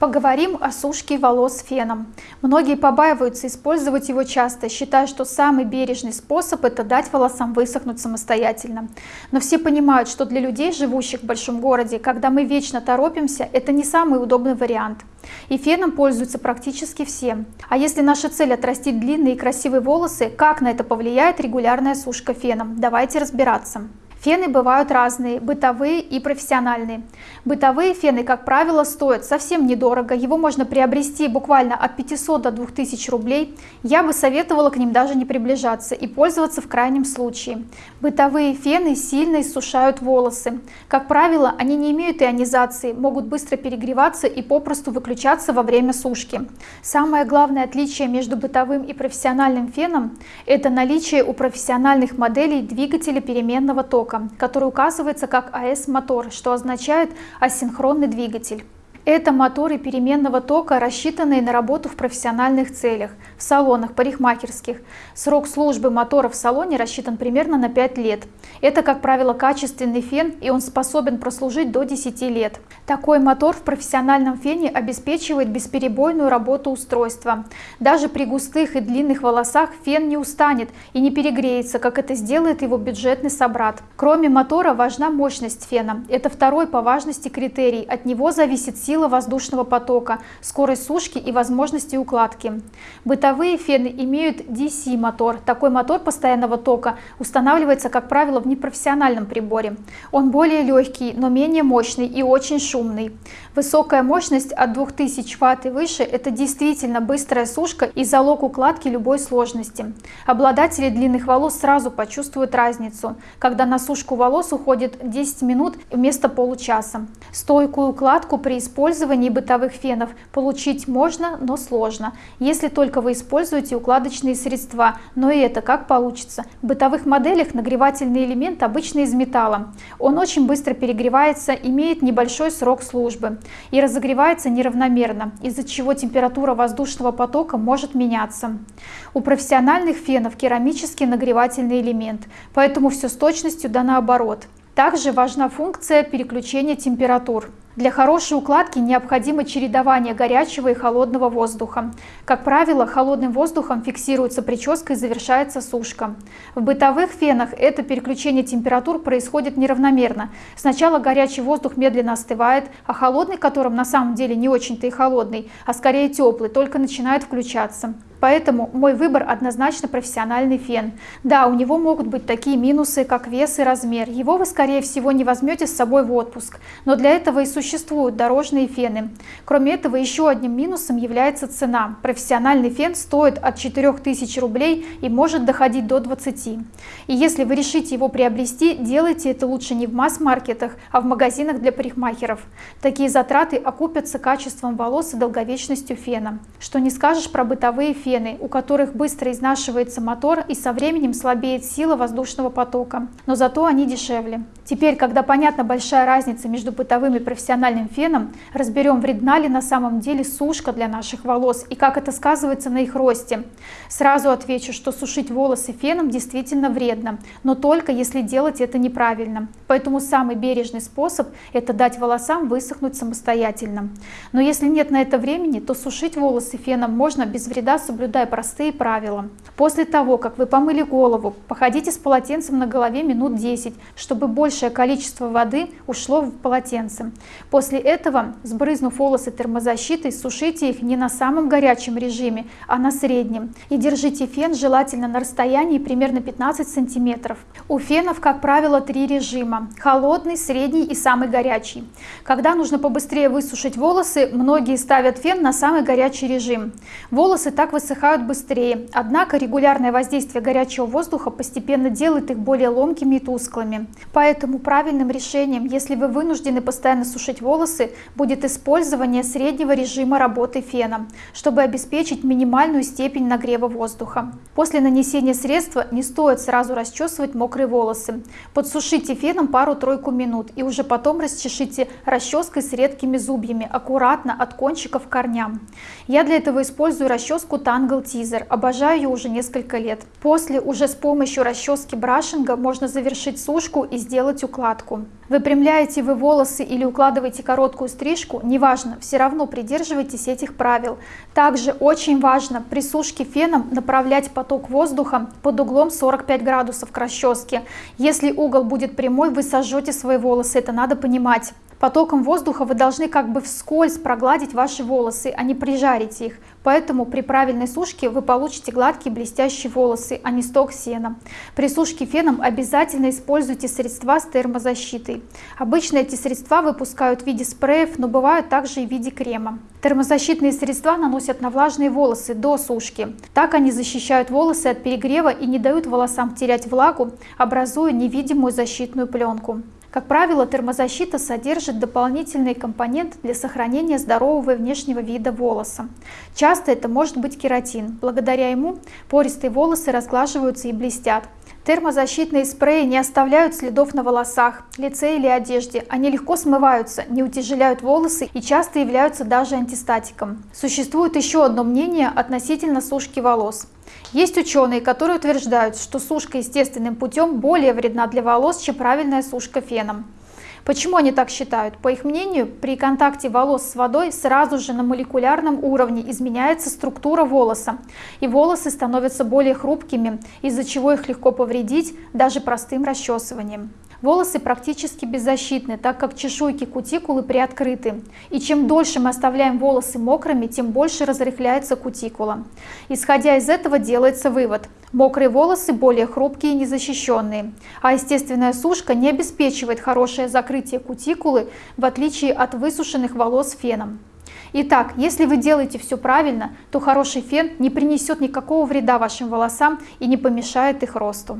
Поговорим о сушке волос феном. Многие побаиваются использовать его часто, считая, что самый бережный способ – это дать волосам высохнуть самостоятельно. Но все понимают, что для людей, живущих в большом городе, когда мы вечно торопимся, это не самый удобный вариант. И феном пользуются практически все. А если наша цель отрастить длинные и красивые волосы, как на это повлияет регулярная сушка феном? Давайте разбираться. Фены бывают разные, бытовые и профессиональные. Бытовые фены, как правило, стоят совсем недорого, его можно приобрести буквально от 500 до 2000 рублей. Я бы советовала к ним даже не приближаться и пользоваться в крайнем случае. Бытовые фены сильно иссушают волосы. Как правило, они не имеют ионизации, могут быстро перегреваться и попросту выключаться во время сушки. Самое главное отличие между бытовым и профессиональным феном – это наличие у профессиональных моделей двигателя переменного тока тока, который указывается как АС-мотор, что означает асинхронный двигатель. Это моторы переменного тока, рассчитанные на работу в профессиональных целях, в салонах, парикмахерских. Срок службы мотора в салоне рассчитан примерно на 5 лет. Это, как правило, качественный фен, и он способен прослужить до 10 лет. Такой мотор в профессиональном фене обеспечивает бесперебойную работу устройства. Даже при густых и длинных волосах фен не устанет и не перегреется, как это сделает его бюджетный собрат. Кроме мотора важна мощность фена. Это второй по важности критерий. От него зависит сила сила воздушного потока, скорость сушки и возможности укладки. Бытовые фены имеют DC-мотор. Такой мотор постоянного тока устанавливается, как правило, в непрофессиональном приборе. Он более легкий, но менее мощный и очень шумный. Высокая мощность от 2000 Вт и выше – это действительно быстрая сушка и залог укладки любой сложности. Обладатели длинных волос сразу почувствуют разницу, когда на сушку волос уходит 10 минут вместо получаса. Стойкую укладку при использовании использовании бытовых фенов получить можно, но сложно, если только вы используете укладочные средства, но и это как получится. В бытовых моделях нагревательный элемент обычно из металла. Он очень быстро перегревается, имеет небольшой срок службы и разогревается неравномерно, из-за чего температура воздушного потока может меняться. У профессиональных фенов керамический нагревательный элемент, поэтому все с точностью да наоборот. Также важна функция переключения температур. Для хорошей укладки необходимо чередование горячего и холодного воздуха. Как правило, холодным воздухом фиксируется прическа и завершается сушка. В бытовых фенах это переключение температур происходит неравномерно. Сначала горячий воздух медленно остывает, а холодный, которым на самом деле не очень-то и холодный, а скорее теплый, только начинает включаться. Поэтому мой выбор однозначно профессиональный фен. Да, у него могут быть такие минусы, как вес и размер. Его вы, скорее всего, не возьмете с собой в отпуск. Но для этого и существуют дорожные фены. Кроме этого, еще одним минусом является цена. Профессиональный фен стоит от 4000 рублей и может доходить до 20. И если вы решите его приобрести, делайте это лучше не в масс-маркетах, а в магазинах для парикмахеров. Такие затраты окупятся качеством волос и долговечностью фена. Что не скажешь про бытовые фены фены, у которых быстро изнашивается мотор и со временем слабеет сила воздушного потока, но зато они дешевле. Теперь, когда понятна большая разница между бытовым и профессиональным феном, разберем, вредна ли на самом деле сушка для наших волос и как это сказывается на их росте. Сразу отвечу, что сушить волосы феном действительно вредно, но только если делать это неправильно. Поэтому самый бережный способ – это дать волосам высохнуть самостоятельно. Но если нет на это времени, то сушить волосы феном можно без вреда соблюдая простые правила. После того, как вы помыли голову, походите с полотенцем на голове минут 10, чтобы большее количество воды ушло в полотенце. После этого, сбрызнув волосы термозащитой, сушите их не на самом горячем режиме, а на среднем. И держите фен желательно на расстоянии примерно 15 сантиметров. У фенов, как правило, три режима – холодный, средний и самый горячий. Когда нужно побыстрее высушить волосы, многие ставят фен на самый горячий режим. Волосы так высыхают быстрее, однако регулярное воздействие горячего воздуха постепенно делает их более ломкими и тусклыми. Поэтому правильным решением, если вы вынуждены постоянно сушить волосы, будет использование среднего режима работы фена, чтобы обеспечить минимальную степень нагрева воздуха. После нанесения средства не стоит сразу расчесывать мокрые волосы. Подсушите феном пару-тройку минут и уже потом расчешите расческой с редкими зубьями, аккуратно от кончиков к корням. Я для этого использую расческу Ангел Тизер. Обожаю ее уже несколько лет. После уже с помощью расчески брашинга можно завершить сушку и сделать укладку. Выпрямляете вы волосы или укладываете короткую стрижку, неважно, все равно придерживайтесь этих правил. Также очень важно при сушке феном направлять поток воздуха под углом 45 градусов к расческе. Если угол будет прямой, вы сожжете свои волосы, это надо понимать. Потоком воздуха вы должны как бы вскользь прогладить ваши волосы, а не прижарить их. Поэтому при правильной сушке вы получите гладкие блестящие волосы, а не сток сена. При сушке феном обязательно используйте средства с термозащитой. Обычно эти средства выпускают в виде спреев, но бывают также и в виде крема. Термозащитные средства наносят на влажные волосы до сушки. Так они защищают волосы от перегрева и не дают волосам терять влагу, образуя невидимую защитную пленку. Как правило, термозащита содержит дополнительный компонент для сохранения здорового внешнего вида волоса. Часто это может быть кератин. Благодаря ему пористые волосы разглаживаются и блестят. Термозащитные спреи не оставляют следов на волосах, лице или одежде. Они легко смываются, не утяжеляют волосы и часто являются даже антистатиком. Существует еще одно мнение относительно сушки волос. Есть ученые, которые утверждают, что сушка естественным путем более вредна для волос, чем правильная сушка феном. Почему они так считают? По их мнению, при контакте волос с водой сразу же на молекулярном уровне изменяется структура волоса, и волосы становятся более хрупкими, из-за чего их легко повредить даже простым расчесыванием. Волосы практически беззащитны, так как чешуйки кутикулы приоткрыты. И чем дольше мы оставляем волосы мокрыми, тем больше разрыхляется кутикула. Исходя из этого делается вывод. Мокрые волосы более хрупкие и незащищенные, а естественная сушка не обеспечивает хорошее закрытие кутикулы, в отличие от высушенных волос феном. Итак, если вы делаете все правильно, то хороший фен не принесет никакого вреда вашим волосам и не помешает их росту.